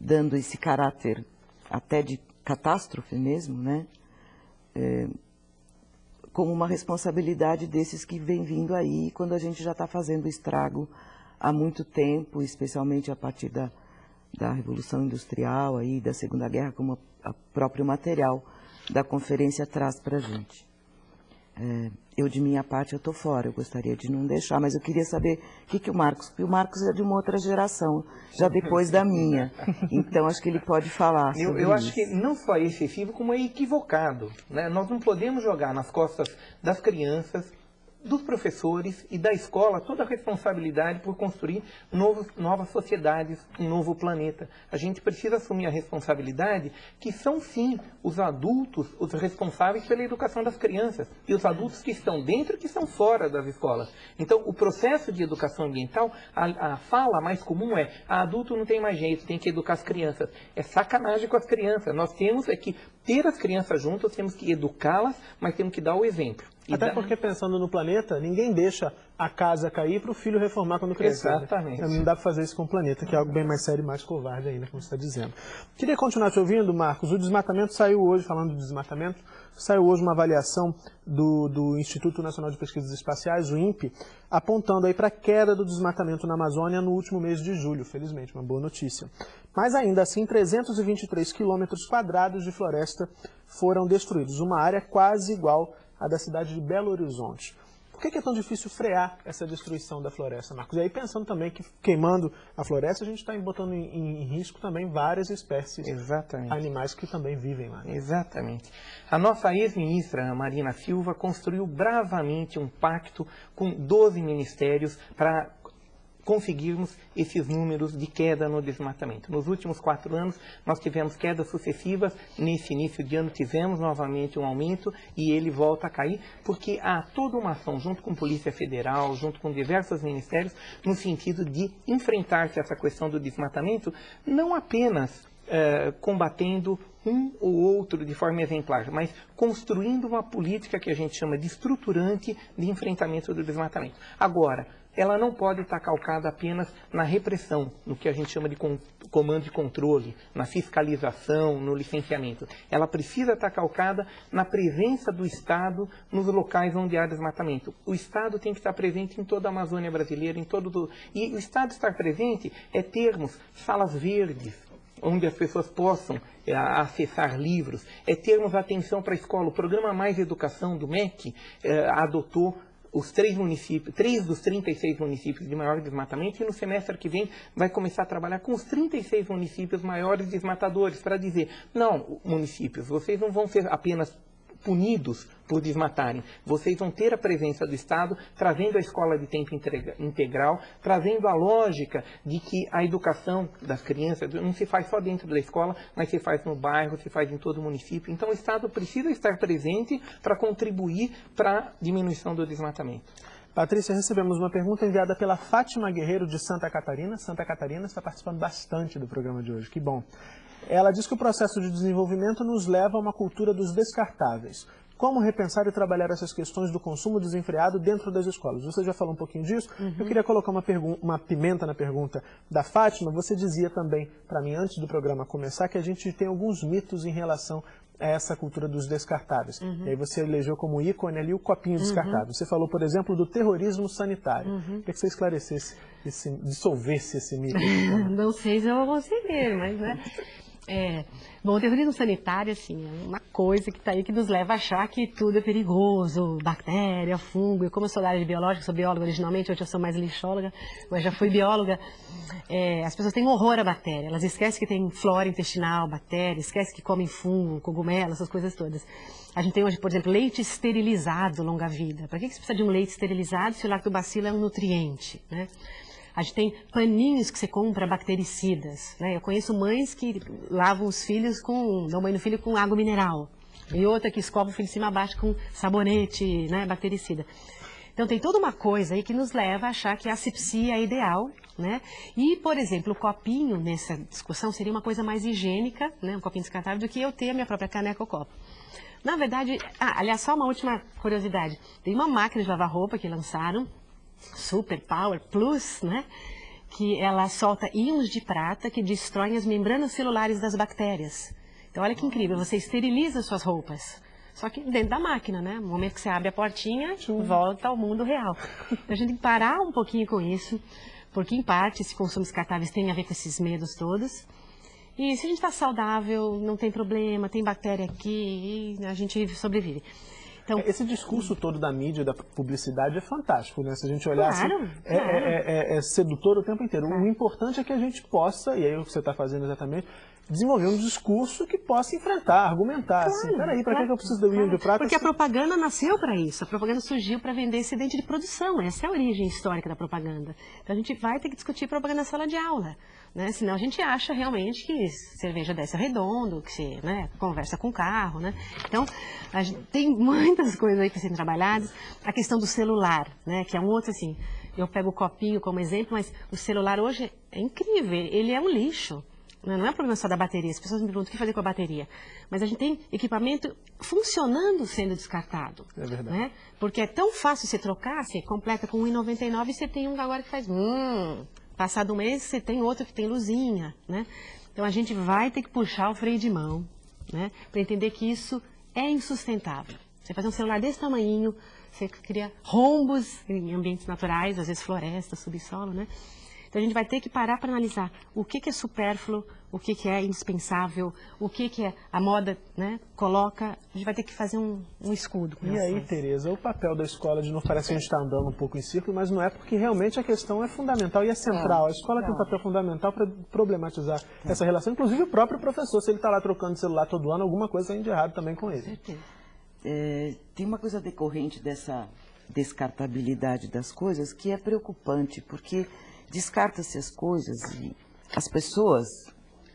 dando esse caráter até de catástrofe mesmo, né? É, como uma responsabilidade desses que vem vindo aí, quando a gente já está fazendo estrago há muito tempo, especialmente a partir da, da Revolução Industrial, aí, da Segunda Guerra, como o próprio material da conferência traz para a gente. É, eu, de minha parte, eu estou fora, eu gostaria de não deixar, mas eu queria saber o que, que o Marcos, porque o Marcos é de uma outra geração, já depois da minha, então acho que ele pode falar Eu, eu acho que não só é excessivo, como é equivocado. Né? Nós não podemos jogar nas costas das crianças dos professores e da escola toda a responsabilidade por construir novos, novas sociedades, um novo planeta. A gente precisa assumir a responsabilidade que são sim os adultos os responsáveis pela educação das crianças e os adultos que estão dentro e que estão fora das escolas. Então, o processo de educação ambiental, a, a fala mais comum é: a adulto não tem mais jeito, tem que educar as crianças. É sacanagem com as crianças. Nós temos é que ter as crianças juntas, temos que educá-las, mas temos que dar o exemplo. Até porque pensando no planeta, ninguém deixa a casa cair para o filho reformar quando crescer. Né? Exatamente. Não dá para fazer isso com o planeta, que é algo bem mais sério e mais covarde ainda, como você está dizendo. Queria continuar te ouvindo, Marcos. O desmatamento saiu hoje, falando de desmatamento, saiu hoje uma avaliação do, do Instituto Nacional de Pesquisas Espaciais, o INPE, apontando aí para a queda do desmatamento na Amazônia no último mês de julho, felizmente, uma boa notícia. Mas ainda assim, 323 quilômetros quadrados de floresta foram destruídos, uma área quase igual à da cidade de Belo Horizonte. Por que é tão difícil frear essa destruição da floresta, Marcos? E aí pensando também que queimando a floresta, a gente está botando em, em, risco também várias espécies Exatamente. animais que também vivem lá. Exatamente. A nossa ex-ministra Marina Silva construiu bravamente um pacto com 12 ministérios para conseguirmos esses números de queda no desmatamento. Nos últimos quatro anos, nós tivemos quedas sucessivas, nesse início de ano tivemos novamente um aumento e ele volta a cair, porque há toda uma ação junto com a Polícia Federal, junto com diversos ministérios, no sentido de enfrentar essa questão do desmatamento, não apenas Uh, combatendo um ou outro de forma exemplar, mas construindo uma política que a gente chama de estruturante de enfrentamento do desmatamento. Agora, ela não pode estar calcada apenas na repressão, no que a gente chama de comando de controle, na fiscalização, no licenciamento. Ela precisa estar calcada na presença do Estado nos locais onde há desmatamento. O Estado tem que estar presente em toda a Amazônia brasileira, em todo e o Estado estar presente é termos salas verdes, onde as pessoas possam é, acessar livros, é termos atenção para a escola. O programa Mais Educação do MEC é, adotou os três municípios, três dos 36 municípios de maior desmatamento, e no semestre que vem vai começar a trabalhar com os 36 municípios maiores desmatadores, para dizer, não, municípios, vocês não vão ser apenas punidos por desmatarem. Vocês vão ter a presença do Estado trazendo a escola de tempo integral, trazendo a lógica de que a educação das crianças não se faz só dentro da escola, mas se faz no bairro, se faz em todo o município. Então o Estado precisa estar presente para contribuir para a diminuição do desmatamento. Patrícia, recebemos uma pergunta enviada pela Fátima Guerreiro de Santa Catarina. Santa Catarina está participando bastante do programa de hoje, que bom. Ela diz que o processo de desenvolvimento nos leva a uma cultura dos descartáveis. como repensar e trabalhar essas questões do consumo desenfreado dentro das escolas. Você já falou um pouquinho disso, uhum. eu queria colocar uma, uma pimenta na pergunta da Fátima. Você dizia também para mim, antes do programa começar, que a gente tem alguns mitos em relação a essa cultura dos descartáveis. Uhum. E aí você elegeu como ícone ali o copinho uhum. descartável. Você falou, por exemplo, do terrorismo sanitário. Uhum. Queria que você esclarecesse, esse, dissolvesse esse mito. (laughs) Não sei se eu vou conseguir, mas né, é, bom, o terrorismo sanitário, assim, é uma coisa que está aí que nos leva a achar que tudo é perigoso, bactéria, fungo. E como eu sou da área de biológica, sou bióloga originalmente, hoje eu sou mais lixóloga, mas já fui bióloga. É, as pessoas têm horror à bactéria, elas esquecem que tem flora intestinal, bactéria, esquecem que comem fungo, cogumelo, essas coisas todas. A gente tem hoje, por exemplo, leite esterilizado longa-vida. Para que, que você precisa de um leite esterilizado se o lactobacilo é um nutriente, né? A gente tem paninhos que você compra bactericidas. Né? Eu conheço mães que lavam os filhos com, dão banho no filho com água mineral. E outra que escova o filho de cima a baixo com sabonete, né, bactericida. Então tem toda uma coisa aí que nos leva a achar que a asepsia é ideal, né? E, por exemplo, o copinho nessa discussão seria uma coisa mais higiênica, né, um copinho descartável, do que eu ter a minha própria caneca ou copo. Na verdade, ah, aliás, só uma última curiosidade. Tem uma máquina de lavar roupa que lançaram, Super Power Plus, né? que ela solta íons de prata que destroem as membranas celulares das bactérias. Então, olha que incrível, você esteriliza suas roupas. Só que dentro da máquina, né? No momento que você abre a portinha, volta ao mundo real. Então, a gente tem que parar um pouquinho com isso, porque em parte esse consumo descartáveis tem a ver com esses medos todos. E se a gente está saudável, não tem problema, tem bactéria aqui, a gente sobrevive. Então, Esse discurso todo da mídia, da publicidade é fantástico, né? Se a gente olhar claro, assim, é, claro. É, é, é, sedutor o tempo inteiro. Claro. O importante é que a gente possa, e aí o que você está fazendo exatamente, desenvolver um discurso que possa enfrentar, argumentar. Claro, assim, peraí, para claro, que eu preciso do claro. de prata? Porque a propaganda nasceu para isso. A propaganda surgiu para vender esse dente de produção. Essa é a origem histórica da propaganda. Então a gente vai ter que discutir propaganda na sala de aula. Né? Senão a gente acha realmente que cerveja desce redondo, que se né, conversa com carro. Né? Então, tem muitas (laughs) coisas aí para serem trabalhadas. A questão do celular, né, que é um outro assim. Eu pego o copinho como exemplo, mas o celular hoje é incrível, ele é um lixo. Né? Não é problema só da bateria, as pessoas me perguntam o que fazer com a bateria. Mas a gente tem equipamento funcionando sendo descartado. É verdade. Né? Porque é tão fácil você trocar, você completa com 1,99 e você tem um agora que faz... Hum, Passado um mês, você tem outro que tem luzinha, né? Então, a gente vai ter que puxar o freio de mão, né? Para entender que isso é insustentável. Você fazer um celular desse tamanho, você cria rombos em ambientes naturais, às vezes floresta, subsolo, né? Então a gente vai ter que parar para analisar o que, que é supérfluo, o que, que é indispensável, o que, que é a moda né, coloca. A gente vai ter que fazer um, um escudo. e aí, Tereza, o papel da escola de não parece que a gente está andando um pouco em círculo, mas não é porque realmente a questão é fundamental e é central. A escola tem um papel fundamental para problematizar essa relação. Inclusive o próprio professor, se ele está lá trocando celular todo ano, alguma coisa tem de errado também com ele. É, tem uma coisa decorrente dessa descartabilidade das coisas que é preocupante, porque descarta-se as coisas e as pessoas,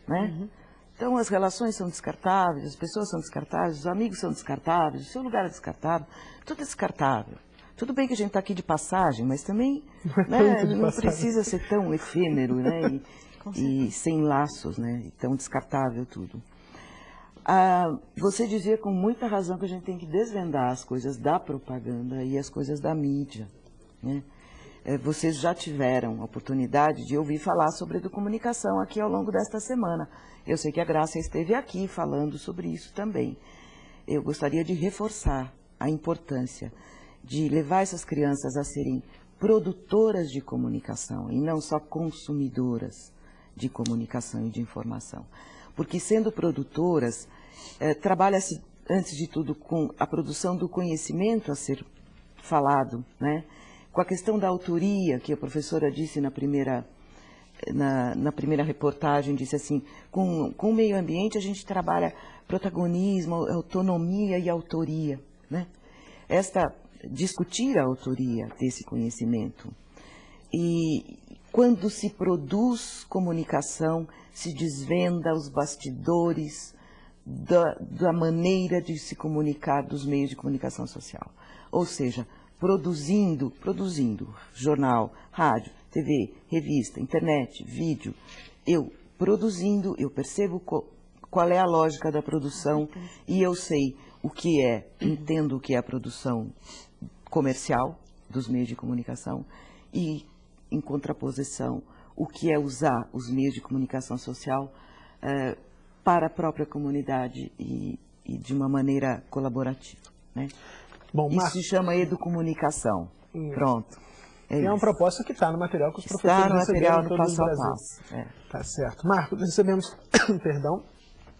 né? Uhum. Então as relações são descartáveis, as pessoas são descartáveis, os amigos são descartáveis, o seu lugar é descartável, tudo é descartável. Tudo bem que a gente está aqui de passagem, mas também né, não precisa ser tão efêmero né, e, (laughs) e, sem laços, né, tão descartável tudo. Ah, você dizia com muita razão que a gente tem que desvendar as coisas da propaganda e as coisas da mídia. Né? É, vocês já tiveram a oportunidade de ouvir falar sobre educomunicação aqui ao longo desta semana. Eu sei que a Graça esteve aqui falando sobre isso também. Eu gostaria de reforçar a importância de levar essas crianças a serem produtoras de comunicação e não só consumidoras de comunicação e de informação. Porque sendo produtoras, eh, trabalha-se, antes de tudo, com a produção do conhecimento a ser falado, né? Com a questão da autoria, que a professora disse na primeira, na, na primeira reportagem, disse assim, com, com o meio ambiente a gente trabalha protagonismo, autonomia e autoria. Né? Esta, discutir a autoria desse conhecimento. E quando se produz comunicação, se desvenda os bastidores da, da maneira de se comunicar dos meios de comunicação social. Ou seja, produzindo, produzindo jornal, rádio, TV, revista, internet, vídeo, eu produzindo, eu percebo qual é a lógica da produção e eu sei o que é, entendo o que é a produção comercial dos meios de comunicação e, em contraposição, o que é usar os meios de comunicação social eh, para a própria comunidade e, e de uma maneira colaborativa. Né? Bom, Isso Marcos- se chama educomunicação. Isso. Pronto. É É, uma proposta que está no material que os Está professores no material receberam no todos passo a passo. É. Tá certo. Marcos, recebemos, (coughs) perdão,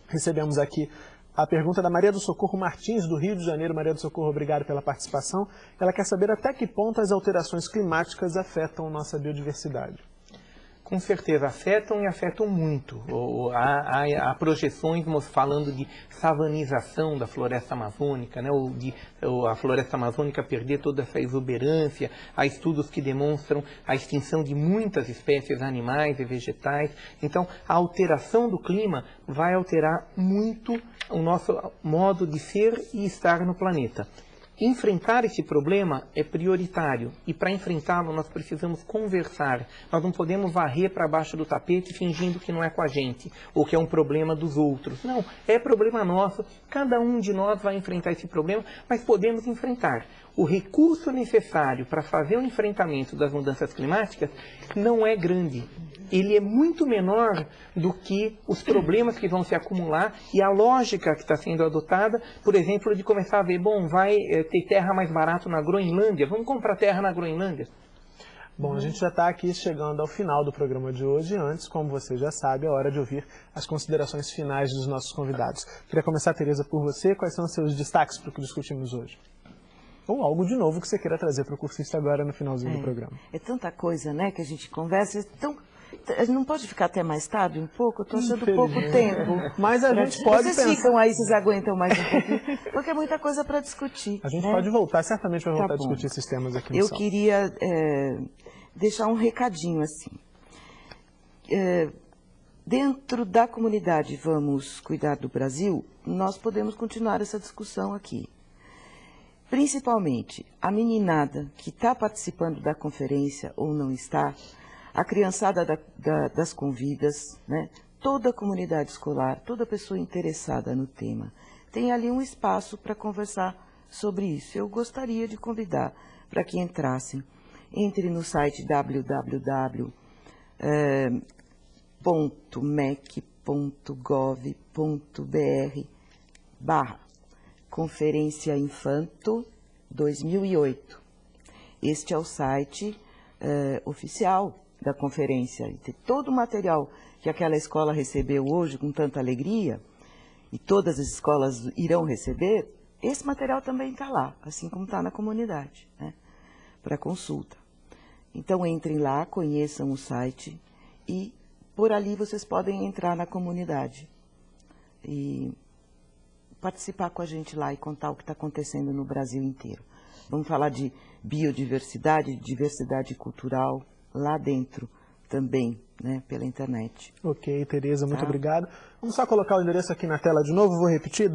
recebemos aqui a pergunta da Maria do Socorro Martins, do Rio de Janeiro. Maria do Socorro, obrigado pela participação. Ela quer saber até que ponto as alterações climáticas afetam nossa biodiversidade. Com certeza, afetam e afetam muito. Há, há- há projeções falando de savanização da floresta amazônica, né? ou de ou a floresta amazônica perder toda essa exuberância. Há estudos que demonstram a extinção de muitas espécies animais e vegetais. Então, a alteração do clima vai alterar muito o nosso modo de ser e estar no planeta. Enfrentar esse problema é prioritário e para enfrentá-lo nós precisamos conversar. Nós não podemos varrer para baixo do tapete fingindo que não é com a gente ou que é um problema dos outros. Não, é problema nosso. Cada um de nós vai enfrentar esse problema, mas podemos enfrentar. O recurso necessário para fazer o enfrentamento das mudanças climáticas não é grande. Ele é muito menor do que os problemas que vão se acumular e a lógica que está sendo adotada, por exemplo, de começar a ver, bom, vai eh, ter terra mais barato na Groenlândia, vamos comprar terra na Groenlândia. Bom, a gente já está aqui chegando ao final do programa de hoje. Antes, como você já sabe, é hora de ouvir as considerações finais dos nossos convidados. Queria começar, Tereza, por você. Quais são os seus destaques para o que discutimos hoje? Ou algo de novo que você queira trazer para o cursista agora no finalzinho do É. programa. É tanta coisa, né, que a gente conversa. A gente não pode ficar até mais tarde um pouco? Eu estou achando pouco tempo. Mas a gente pode Vocês pensar- ficam aí, vocês aguentam mais um pouquinho, (laughs) porque é muita coisa para discutir. A gente né? pode voltar, certamente vai Tá voltar a bom. discutir esses temas aqui no Eu Sal. queria é, deixar um recadinho assim. É, dentro da comunidade Vamos Cuidar do Brasil, nós podemos continuar essa discussão aqui. Principalmente a meninada que está participando da conferência ou não está, a criançada da- da- das convidas, né? toda a comunidade escolar, toda pessoa interessada no tema, tem ali um espaço para conversar sobre isso. Eu gostaria de convidar para que entrassem. Entre no site www eh, barra Conferência Infanto 2008. Este é o site eh, oficial da conferência. E tem todo o material que aquela escola recebeu hoje com tanta alegria, e todas as escolas irão receber, esse material também está lá, assim como está na comunidade, né, para consulta. Então entrem lá, conheçam o site e por ali vocês podem entrar na comunidade e participar com a gente lá e contar o que está acontecendo no Brasil inteiro. Vamos falar de biodiversidade, diversidade cultural lá dentro também, né, pela internet. Ok, Tereza, muito Tá. obrigado. Vamos só colocar o endereço aqui na tela de novo, vou repetir,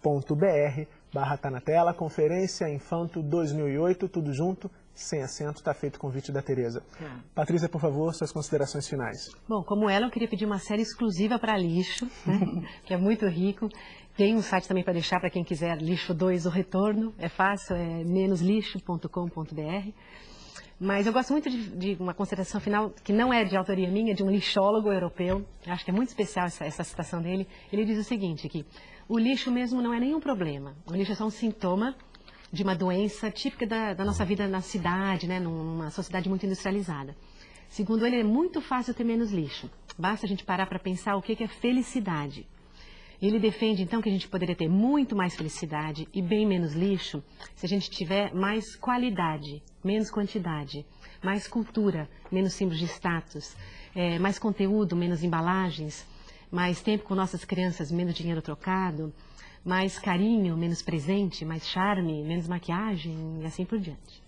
www.mec.gov.br barra tá na tela, Conferência Infanto 2008, tudo junto, sem acento, está feito o convite da Tereza. Patrícia, por favor, suas considerações finais. Bom, como ela, eu queria pedir uma série exclusiva para lixo, né, (laughs) que é muito rico. Tem um site também para deixar para quem quiser, Lixo 2, o retorno. É fácil, é menoslixo.com.br. Mas eu gosto muito de, de uma consideração final, que não é de autoria minha, de um lixólogo europeu. Eu acho que é muito especial essa, essa citação dele. Ele diz o seguinte, que o lixo mesmo não é nenhum problema. O lixo é só um sintoma de uma doença típica da, da nossa vida na cidade, né, numa sociedade muito industrializada. Segundo ele, é muito fácil ter menos lixo. Basta a gente parar para pensar o que que é felicidade. Ele defende, então, que a gente poderia ter muito mais felicidade e bem menos lixo se a gente tiver mais qualidade, menos quantidade, mais cultura, menos símbolos de status, eh, mais conteúdo, menos embalagens, mais tempo com nossas crianças, menos dinheiro trocado, mais carinho, menos presente, mais charme, menos maquiagem e assim por diante.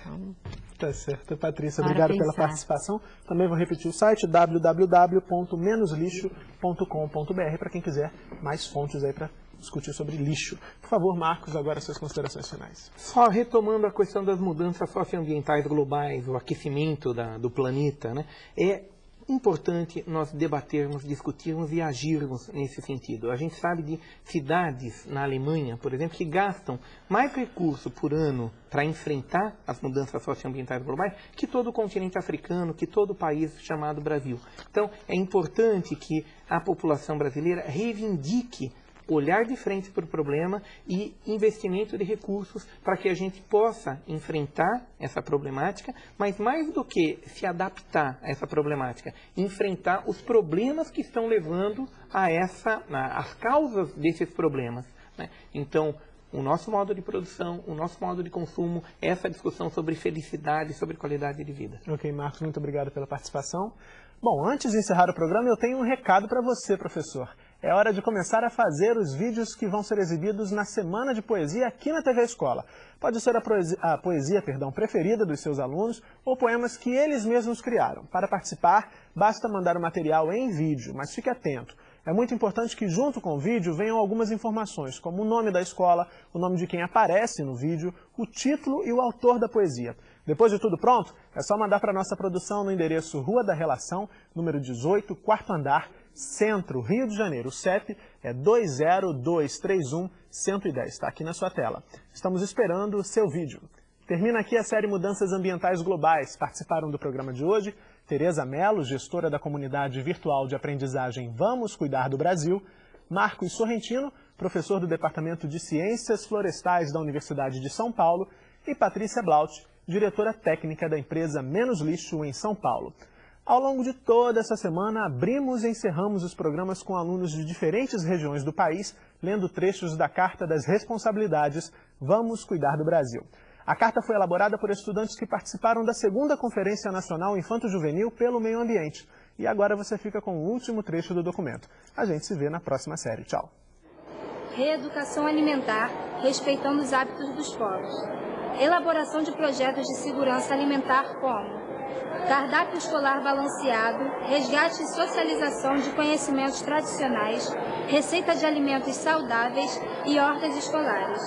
Então, Tá certo, Patrícia, Para obrigado pela pensar. participação. Também vou repetir o site www.menoslixo.com.br para quem quiser mais fontes aí para discutir sobre lixo. Por favor, Marcos, agora suas considerações finais. Só retomando a questão das mudanças socioambientais globais, o aquecimento da- do planeta, né? É importante nós debatermos, discutirmos e agirmos nesse sentido. A gente sabe de cidades na Alemanha, por exemplo, que gastam mais recurso por ano para enfrentar as mudanças socioambientais globais que todo o continente africano, que todo o país chamado Brasil. Então, é importante que a população brasileira reivindique olhar de frente para o problema e investimento de recursos para que a gente possa enfrentar essa problemática, mas mais do que se adaptar a essa problemática, enfrentar os problemas que estão levando a essa, as causas desses problemas. Né? Então, o nosso modo de produção, o nosso modo de consumo, essa discussão sobre felicidade, sobre qualidade de vida. Ok, Marcos, muito obrigado pela participação. Bom, antes de encerrar o programa, eu tenho um recado para você, professor. É hora de começar a fazer os vídeos que vão ser exibidos na Semana de Poesia aqui na TV Escola. Pode ser a poesia, a poesia perdão, preferida dos seus alunos ou poemas que eles mesmos criaram. Para participar, basta mandar o material em vídeo, mas fique atento. É muito importante que junto com o vídeo venham algumas informações, como o nome da escola, o nome de quem aparece no vídeo, o título e o autor da poesia. Depois de tudo pronto, é só mandar para nossa produção no endereço Rua da Relação, número 18, quarto andar, Centro, Rio de Janeiro. O CEP é 20231-110, está aqui na sua tela. Estamos esperando o seu vídeo. Termina aqui a série Mudanças Ambientais Globais. Participaram do programa de hoje Tereza Mello, gestora da comunidade virtual de aprendizagem Vamos Cuidar do Brasil, Marcos Sorrentino, professor do Departamento de Ciências Florestais da Universidade de São Paulo, e Patrícia Blaut, diretora técnica da empresa Menos Lixo em São Paulo. Ao longo de toda essa semana, abrimos e encerramos os programas com alunos de diferentes regiões do país, lendo trechos da Carta das Responsabilidades Vamos Cuidar do Brasil. A carta foi elaborada por estudantes que participaram da segunda Conferência Nacional Infanto-Juvenil pelo Meio Ambiente. E agora você fica com o último trecho do documento. A gente se vê na próxima série. Tchau. Reeducação alimentar, respeitando os hábitos dos povos. Elaboração de projetos de segurança alimentar como cardápio escolar balanceado, resgate e socialização de conhecimentos tradicionais, receita de alimentos saudáveis e hortas escolares.